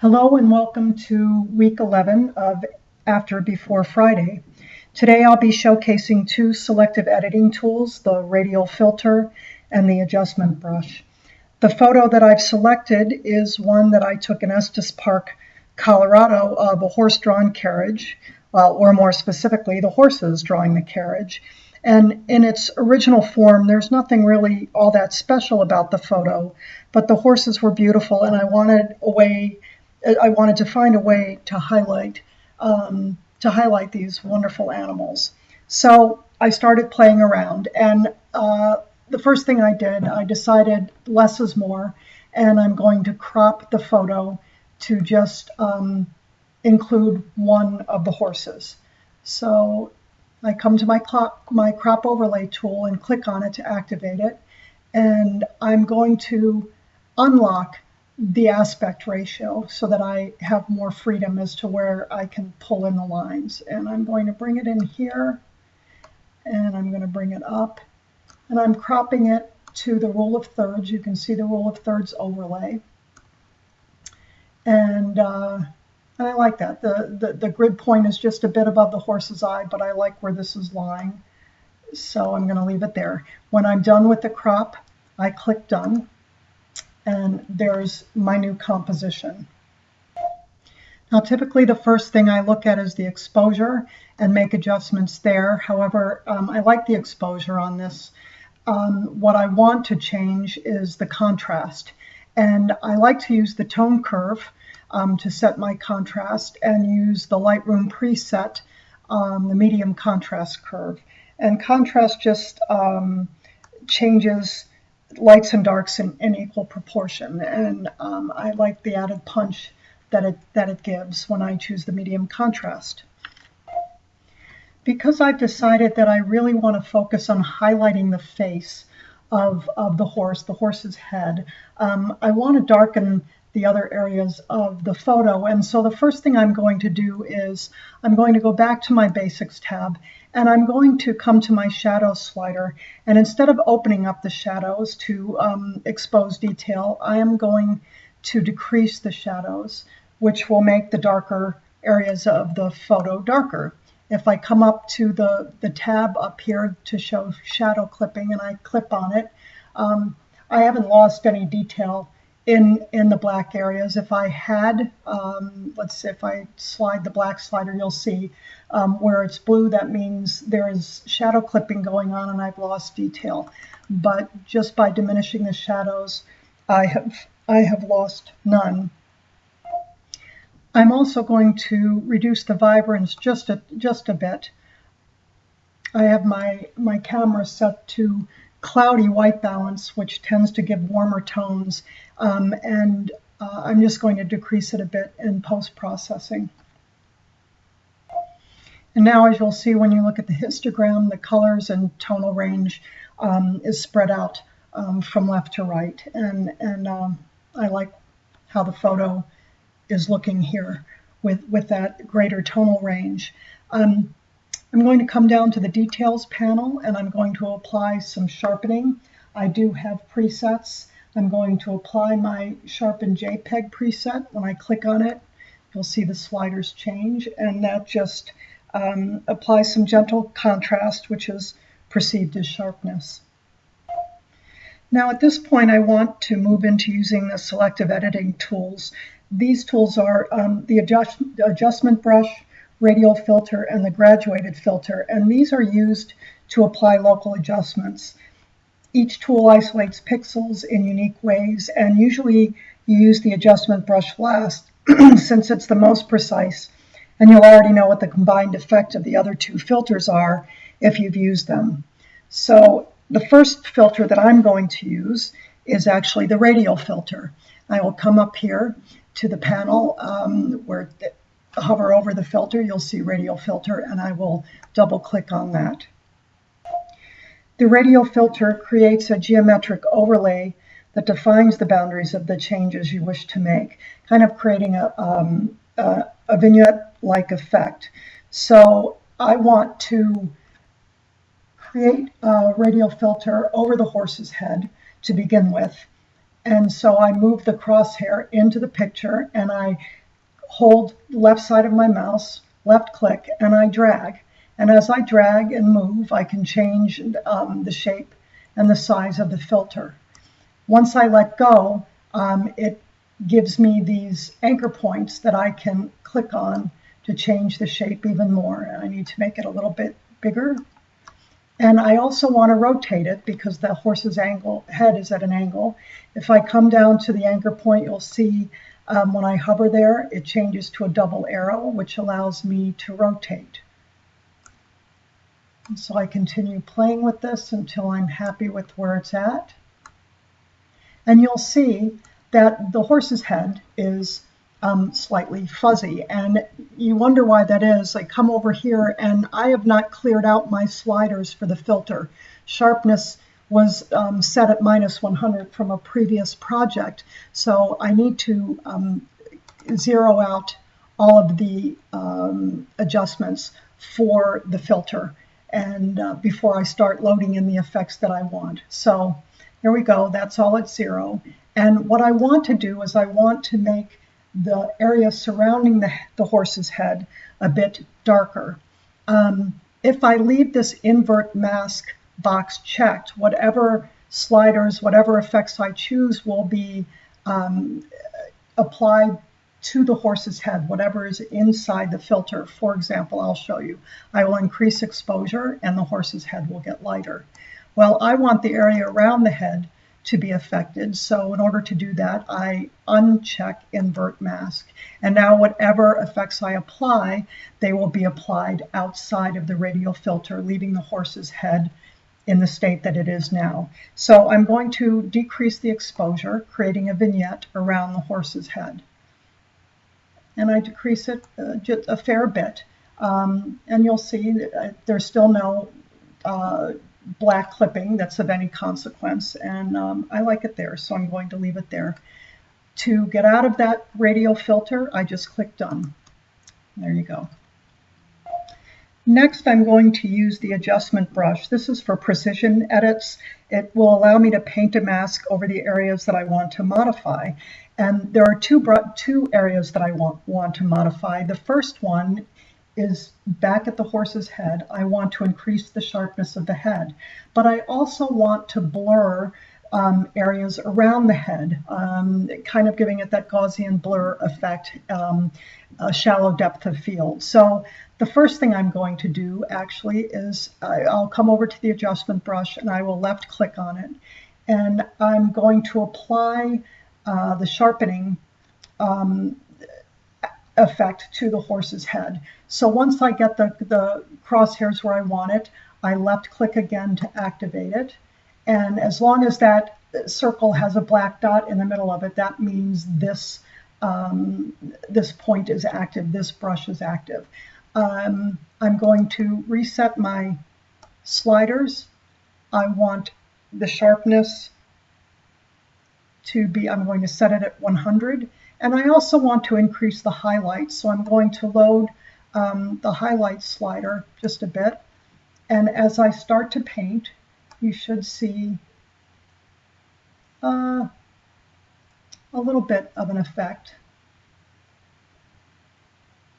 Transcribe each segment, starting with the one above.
Hello and welcome to week 11 of After Before Friday. Today I'll be showcasing two selective editing tools, the radial filter and the adjustment brush. The photo that I've selected is one that I took in Estes Park, Colorado of a horse-drawn carriage, or more specifically, the horses drawing the carriage. And in its original form, there's nothing really all that special about the photo, but the horses were beautiful and I wanted a way I wanted to find a way to highlight um, to highlight these wonderful animals. So I started playing around, and uh, the first thing I did, I decided less is more, and I'm going to crop the photo to just um, include one of the horses. So I come to my, my crop overlay tool and click on it to activate it, and I'm going to unlock the aspect ratio so that I have more freedom as to where I can pull in the lines. And I'm going to bring it in here and I'm going to bring it up and I'm cropping it to the rule of thirds. You can see the rule of thirds overlay. And, uh, and I like that. The, the, the grid point is just a bit above the horse's eye, but I like where this is lying. So I'm going to leave it there. When I'm done with the crop, I click done and there's my new composition. Now typically the first thing I look at is the exposure and make adjustments there. However, um, I like the exposure on this. Um, what I want to change is the contrast. And I like to use the tone curve um, to set my contrast and use the Lightroom preset, the medium contrast curve. And contrast just um, changes lights and darks in, in equal proportion. And um, I like the added punch that it, that it gives when I choose the medium contrast. Because I've decided that I really want to focus on highlighting the face of, of the horse, the horse's head, um, I want to darken the other areas of the photo. And so the first thing I'm going to do is I'm going to go back to my basics tab and I'm going to come to my shadow slider. And instead of opening up the shadows to um, expose detail, I am going to decrease the shadows, which will make the darker areas of the photo darker. If I come up to the, the tab up here to show shadow clipping and I clip on it, um, I haven't lost any detail in in the black areas. If I had, um, let's say if I slide the black slider, you'll see um, where it's blue, that means there is shadow clipping going on and I've lost detail. But just by diminishing the shadows, I have, I have lost none. I'm also going to reduce the vibrance just a, just a bit. I have my, my camera set to cloudy white balance, which tends to give warmer tones. Um, and uh, I'm just going to decrease it a bit in post-processing. And now, as you'll see when you look at the histogram, the colors and tonal range um, is spread out um, from left to right. And, and um, I like how the photo is looking here with, with that greater tonal range. Um, I'm going to come down to the details panel and I'm going to apply some sharpening. I do have presets. I'm going to apply my sharpen JPEG preset. When I click on it, you'll see the sliders change and that just um, applies some gentle contrast, which is perceived as sharpness. Now at this point I want to move into using the selective editing tools. These tools are um, the adjust, adjustment brush, radial filter and the graduated filter, and these are used to apply local adjustments. Each tool isolates pixels in unique ways, and usually you use the adjustment brush last since it's the most precise, and you'll already know what the combined effect of the other two filters are if you've used them. So the first filter that I'm going to use is actually the radial filter. I will come up here to the panel um, where hover over the filter, you'll see radial filter, and I will double click on that. The radial filter creates a geometric overlay that defines the boundaries of the changes you wish to make, kind of creating a, um, a, a vignette-like effect. So I want to create a radial filter over the horse's head to begin with. And so I move the crosshair into the picture and I hold left side of my mouse, left click, and I drag. And as I drag and move, I can change um, the shape and the size of the filter. Once I let go, um, it gives me these anchor points that I can click on to change the shape even more. And I need to make it a little bit bigger. And I also want to rotate it because the horse's angle head is at an angle. If I come down to the anchor point, you'll see um, when I hover there, it changes to a double arrow, which allows me to rotate. So I continue playing with this until I'm happy with where it's at. And you'll see that the horse's head is um, slightly fuzzy. And you wonder why that is. I come over here and I have not cleared out my sliders for the filter. Sharpness was um, set at minus 100 from a previous project. So I need to um, zero out all of the um, adjustments for the filter and uh, before I start loading in the effects that I want. So here we go, that's all at zero. And what I want to do is I want to make the area surrounding the, the horse's head a bit darker. Um, if I leave this invert mask box checked, whatever sliders, whatever effects I choose will be um, applied to the horse's head, whatever is inside the filter. For example, I'll show you. I will increase exposure and the horse's head will get lighter. Well, I want the area around the head to be affected. So in order to do that, I uncheck invert mask. And now whatever effects I apply, they will be applied outside of the radial filter, leaving the horse's head in the state that it is now. So I'm going to decrease the exposure, creating a vignette around the horse's head. And I decrease it uh, a fair bit. Um, and you'll see uh, there's still no uh, black clipping that's of any consequence, and um, I like it there, so I'm going to leave it there. To get out of that radial filter, I just click Done. There you go. Next, I'm going to use the adjustment brush. This is for precision edits. It will allow me to paint a mask over the areas that I want to modify. And there are two, two areas that I want, want to modify. The first one is back at the horse's head. I want to increase the sharpness of the head, but I also want to blur um, areas around the head, um, kind of giving it that Gaussian blur effect, um, a shallow depth of field. So the first thing I'm going to do actually is I'll come over to the adjustment brush and I will left click on it. And I'm going to apply uh, the sharpening um, effect to the horse's head. So once I get the, the crosshairs where I want it, I left click again to activate it. And as long as that circle has a black dot in the middle of it, that means this, um, this point is active, this brush is active. Um, I'm going to reset my sliders. I want the sharpness to be, I'm going to set it at 100 and I also want to increase the highlights, so I'm going to load um, the highlight slider just a bit. And as I start to paint, you should see uh, a little bit of an effect.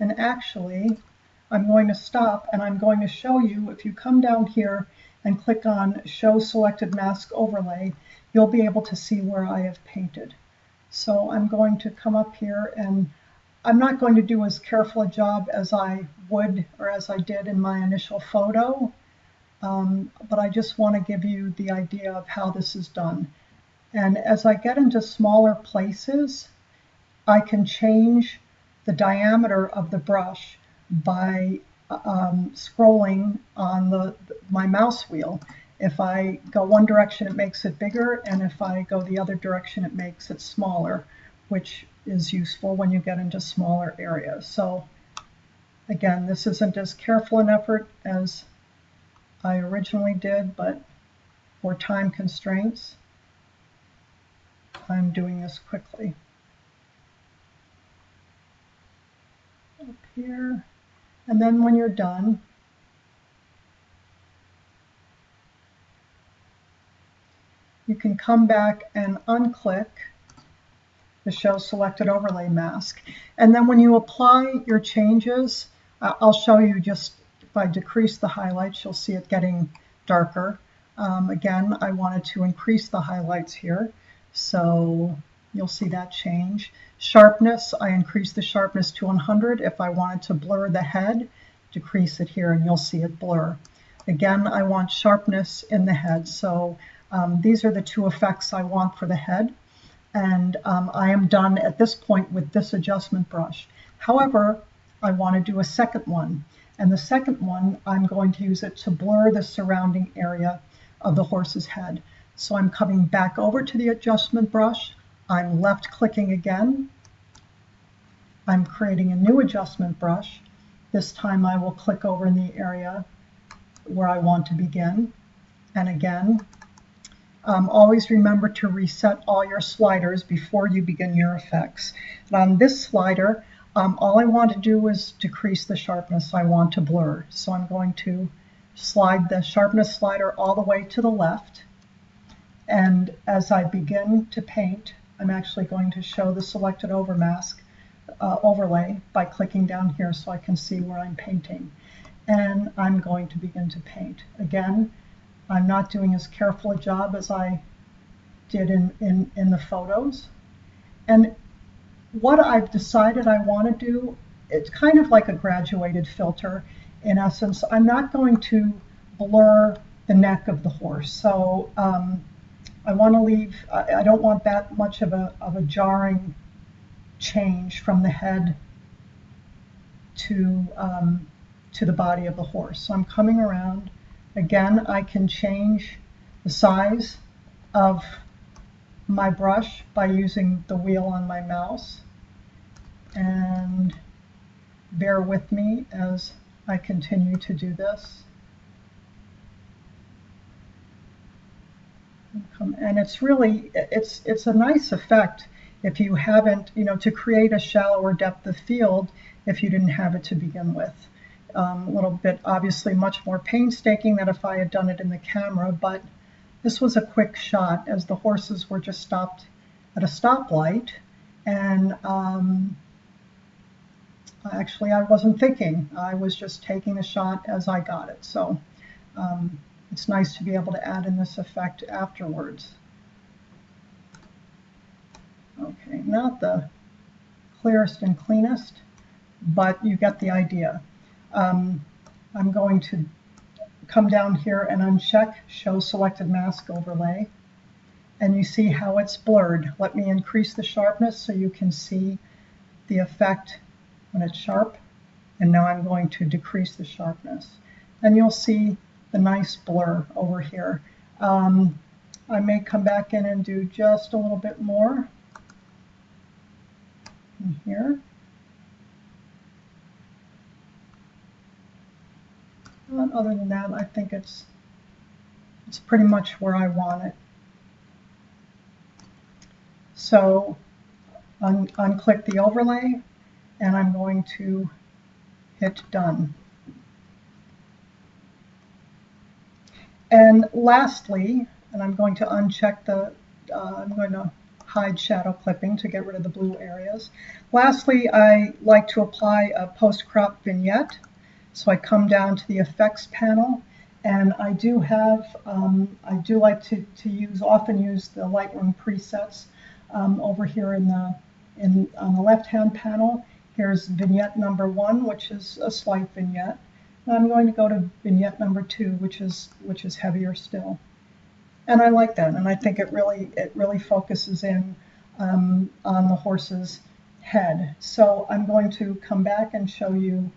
And actually, I'm going to stop and I'm going to show you, if you come down here and click on Show Selected Mask Overlay, you'll be able to see where I have painted. So I'm going to come up here and I'm not going to do as careful a job as I would or as I did in my initial photo, um, but I just want to give you the idea of how this is done. And as I get into smaller places, I can change the diameter of the brush by um, scrolling on the my mouse wheel. If I go one direction, it makes it bigger, and if I go the other direction, it makes it smaller, which is useful when you get into smaller areas. So again, this isn't as careful an effort as I originally did, but for time constraints, I'm doing this quickly. Up here, and then when you're done, you can come back and unclick the Show Selected Overlay Mask. And then when you apply your changes, uh, I'll show you just if I decrease the highlights, you'll see it getting darker. Um, again, I wanted to increase the highlights here, so you'll see that change. Sharpness, I increased the sharpness to 100. If I wanted to blur the head, decrease it here and you'll see it blur. Again, I want sharpness in the head, so um, these are the two effects I want for the head. And um, I am done at this point with this adjustment brush. However, I want to do a second one. And the second one, I'm going to use it to blur the surrounding area of the horse's head. So I'm coming back over to the adjustment brush. I'm left clicking again. I'm creating a new adjustment brush. This time I will click over in the area where I want to begin. And again, um, always remember to reset all your sliders before you begin your effects. And on this slider, um, all I want to do is decrease the sharpness. I want to blur. So I'm going to slide the sharpness slider all the way to the left. And as I begin to paint, I'm actually going to show the selected over mask uh, overlay by clicking down here so I can see where I'm painting. And I'm going to begin to paint. Again, I'm not doing as careful a job as I did in, in, in the photos. And what I've decided I want to do, it's kind of like a graduated filter. In essence, I'm not going to blur the neck of the horse. So um, I want to leave, I, I don't want that much of a, of a jarring change from the head to, um, to the body of the horse. So I'm coming around. Again, I can change the size of my brush by using the wheel on my mouse. And bear with me as I continue to do this. And it's really, it's, it's a nice effect if you haven't, you know, to create a shallower depth of field if you didn't have it to begin with. Um, a little bit, obviously, much more painstaking than if I had done it in the camera, but this was a quick shot as the horses were just stopped at a stoplight. And um, actually, I wasn't thinking. I was just taking a shot as I got it. So um, it's nice to be able to add in this effect afterwards. Okay, not the clearest and cleanest, but you get the idea. Um, I'm going to come down here and uncheck Show Selected Mask Overlay. And you see how it's blurred. Let me increase the sharpness so you can see the effect when it's sharp. And now I'm going to decrease the sharpness. And you'll see the nice blur over here. Um, I may come back in and do just a little bit more in here. But other than that, I think it's it's pretty much where I want it. So un unclick the overlay and I'm going to hit done. And lastly, and I'm going to uncheck the, uh, I'm going to hide shadow clipping to get rid of the blue areas. Lastly, I like to apply a post-crop vignette. So I come down to the effects panel and I do have, um, I do like to, to use, often use the Lightroom presets um, over here in the, in, on the left-hand panel. Here's vignette number one, which is a slight vignette. I'm going to go to vignette number two, which is which is heavier still. And I like that, and I think it really it really focuses in um, on the horse's head. So I'm going to come back and show you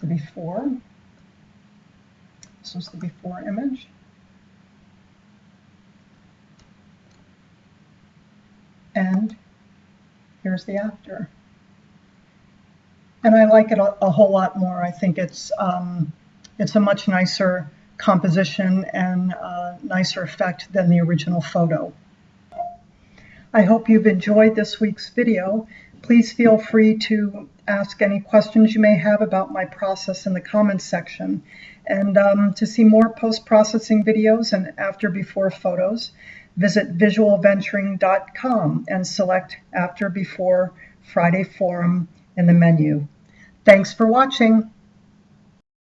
the before. This was the before image. And here's the after and I like it a, a, whole lot more. I think it's um, it's a much nicer composition and nicer effect than the original photo. I hope you've enjoyed this week's video. Please feel free to ask any questions you may have about my process in the comments section. And um, to see more post-processing videos and after-before photos, visit visualventuring.com and select After Before Friday Forum in the menu. Thanks for watching.